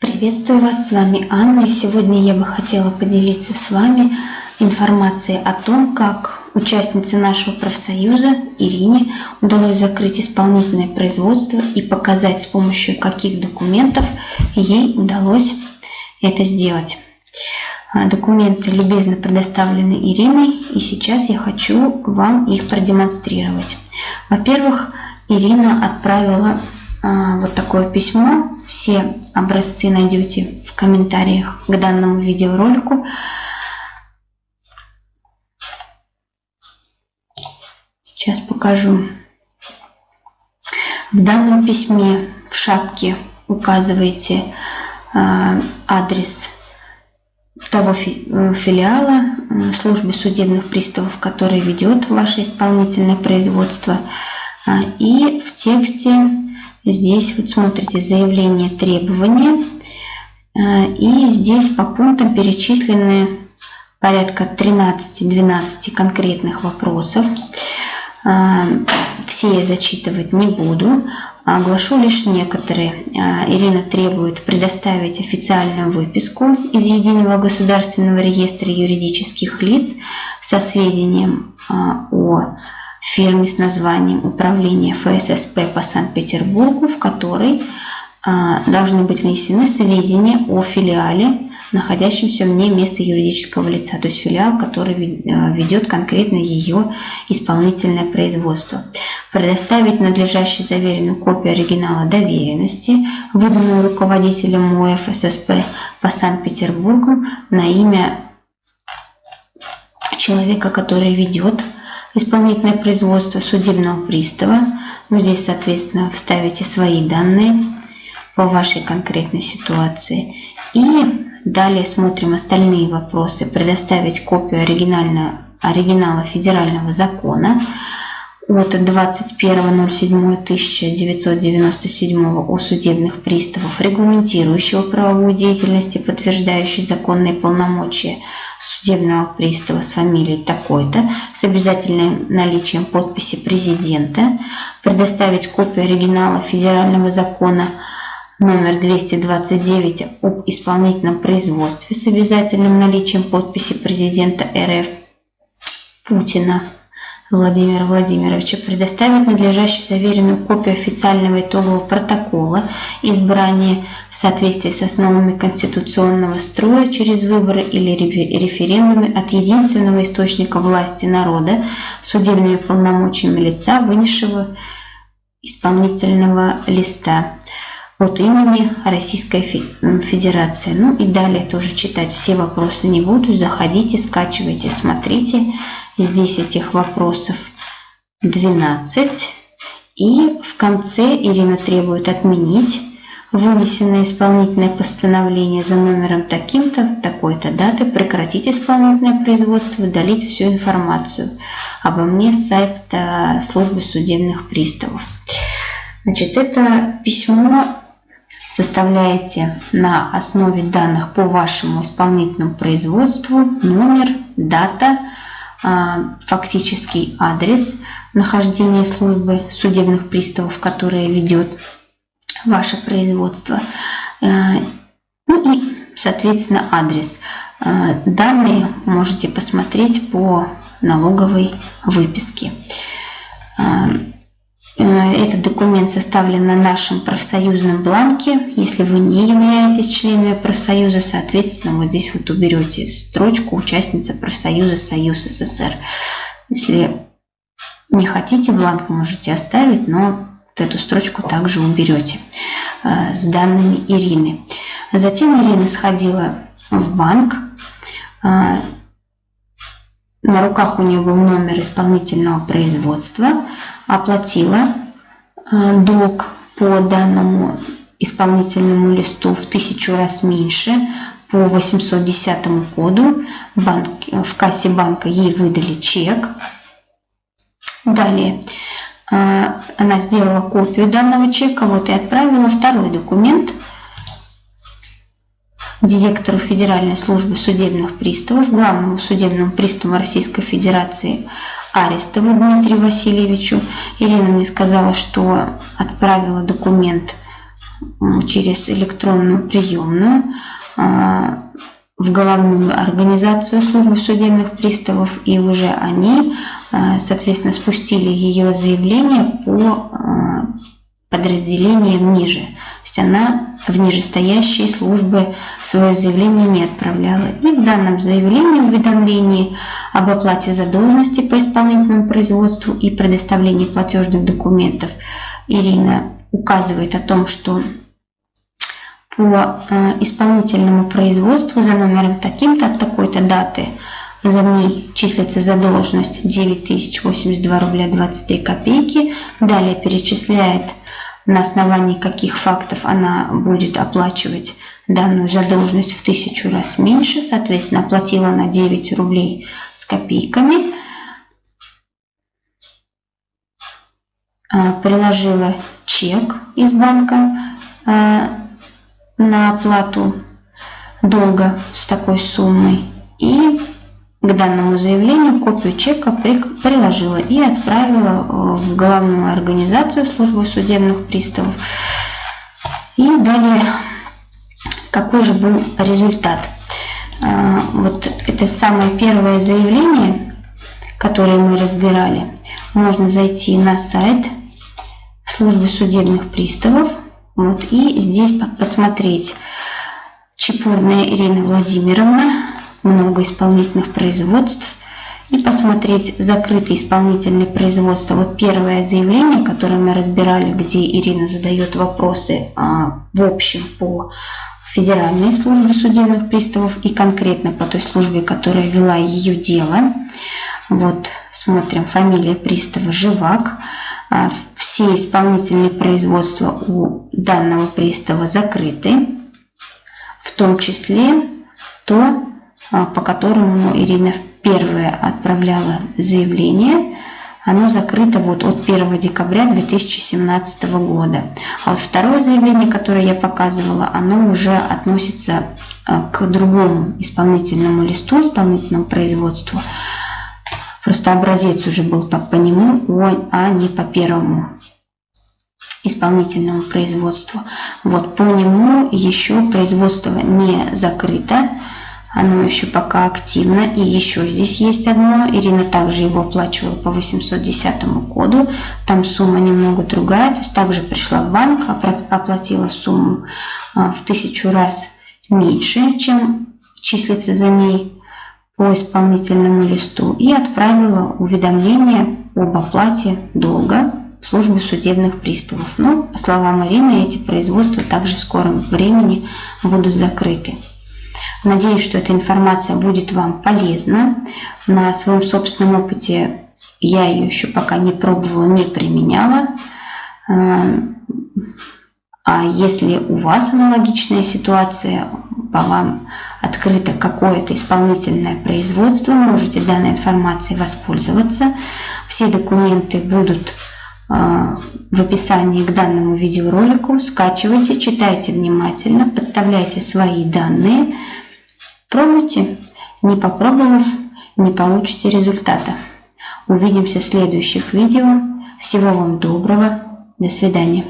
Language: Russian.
Приветствую вас, с вами Анна. И сегодня я бы хотела поделиться с вами информацией о том, как участнице нашего профсоюза Ирине удалось закрыть исполнительное производство и показать с помощью каких документов ей удалось это сделать. А, документы любезно предоставлены Ириной, и сейчас я хочу вам их продемонстрировать. Во-первых, Ирина отправила вот такое письмо. Все образцы найдете в комментариях к данному видеоролику. Сейчас покажу. В данном письме в шапке указываете а, адрес того филиала службы судебных приставов, который ведет ваше исполнительное производство. А, и в тексте Здесь вот смотрите заявление требования. Э, и здесь по пунктам перечислены порядка 13-12 конкретных вопросов. Э, все я зачитывать не буду, оглашу лишь некоторые. Э, Ирина требует предоставить официальную выписку из Единого государственного реестра юридических лиц со сведением о фирме с названием Управление ФССП по Санкт-Петербургу, в которой а, должны быть внесены сведения о филиале, находящемся вне места юридического лица, то есть филиал, который а, ведет конкретно ее исполнительное производство. Предоставить надлежащую заверенную копию оригинала доверенности, выданную руководителем МОЭФ ССП по Санкт-Петербургу на имя человека, который ведет исполнительное производство судебного пристава. Ну, здесь, соответственно, вставите свои данные по вашей конкретной ситуации. И далее смотрим остальные вопросы. Предоставить копию оригинала федерального закона от 21.07.1997 о судебных приставов, регламентирующего правовую деятельность и подтверждающий законные полномочия судебного пристава с фамилией такой-то, с обязательным наличием подписи президента, предоставить копию оригинала федерального закона номер 229 об исполнительном производстве с обязательным наличием подписи президента РФ Путина Владимира Владимировича предоставить надлежащую заверенную копию официального итогового протокола избрания в соответствии с основами конституционного строя через выборы или референдумы от единственного источника власти народа судебными полномочиями лица, вынесшего исполнительного листа от имени Российской Федерации. Ну и далее тоже читать все вопросы не буду. Заходите, скачивайте, смотрите. Здесь этих вопросов 12. И в конце Ирина требует отменить вынесенное исполнительное постановление за номером таким-то, такой-то даты, прекратить исполнительное производство, удалить всю информацию обо мне с сайта службы судебных приставов. Значит, это письмо составляете на основе данных по вашему исполнительному производству номер, дата, а, фактический адрес нахождения службы судебных приставов, которая ведет ваше производство, э, ну и, соответственно, адрес. Э, данные можете посмотреть по налоговой выписке. Э, этот документ составлен на нашем профсоюзном бланке. Если вы не являетесь членами профсоюза, соответственно, вот здесь вот уберете строчку «Участница профсоюза Союз СССР». Если не хотите, бланк можете оставить, но вот эту строчку также уберете э, с данными Ирины. Затем Ирина сходила в банк. Э, на руках у нее был номер исполнительного производства оплатила э, долг по данному исполнительному листу в тысячу раз меньше по 810 коду. Банк, в кассе банка ей выдали чек. Далее э, она сделала копию данного чека вот и отправила второй документ директору Федеральной службы судебных приставов, главному судебному приставу Российской Федерации Арестову Дмитрию Васильевичу. Ирина мне сказала, что отправила документ через электронную приемную а, в головную организацию службы судебных приставов, и уже они, а, соответственно, спустили ее заявление по подразделениям ниже. То есть она в нижестоящие службы свое заявление не отправляла. И в данном заявлении уведомлении об оплате задолженности по исполнительному производству и предоставлении платежных документов Ирина указывает о том, что по э, исполнительному производству за номером таким-то от такой-то даты за ней числится задолженность 9082 рубля 23 копейки. Далее перечисляет на основании каких фактов она будет оплачивать данную задолженность в тысячу раз меньше. Соответственно, оплатила на 9 рублей с копейками. А, приложила чек из банка а, на оплату долга с такой суммой и к данному заявлению копию чека приложила и отправила э, в главную организацию службы судебных приставов. И далее, какой же был результат? Э, вот это самое первое заявление, которое мы разбирали. Можно зайти на сайт службы судебных приставов вот, и здесь посмотреть Чепурная Ирина Владимировна, много исполнительных производств и посмотреть закрытые исполнительные производства. Вот первое заявление, которое мы разбирали, где Ирина задает вопросы а, в общем по Федеральной службе судебных приставов и конкретно по той службе, которая вела ее дело. Вот смотрим, фамилия пристава Живак. А, все исполнительные производства у данного пристава закрыты, в том числе то, а, по которому Ирина первая отправляла заявление, оно закрыто вот от 1 декабря 2017 года. А вот второе заявление, которое я показывала, оно уже относится а, к другому исполнительному листу, исполнительному производству. Просто образец уже был по, по нему, а не по первому исполнительному производству. Вот по нему еще производство не закрыто. Оно еще пока активно. И еще здесь есть одно. Ирина также его оплачивала по 810 коду. Там сумма немного другая. То есть также пришла в банк, оплатила сумму а, в тысячу раз меньше, чем числится за ней по исполнительному листу. И отправила уведомление об оплате долга в службу судебных приставов. Но, по словам Ирины, эти производства также в скором времени будут закрыты. Надеюсь, что эта информация будет вам полезна. На своем собственном опыте я ее еще пока не пробовала, не применяла. А если у вас аналогичная ситуация, по вам открыто какое-то исполнительное производство, можете данной информацией воспользоваться. Все документы будут а, в описании к данному видеоролику. Скачивайте, читайте внимательно, подставляйте свои данные – Пробуйте. Не попробовав, не получите результата. Увидимся в следующих видео. Всего вам доброго. До свидания.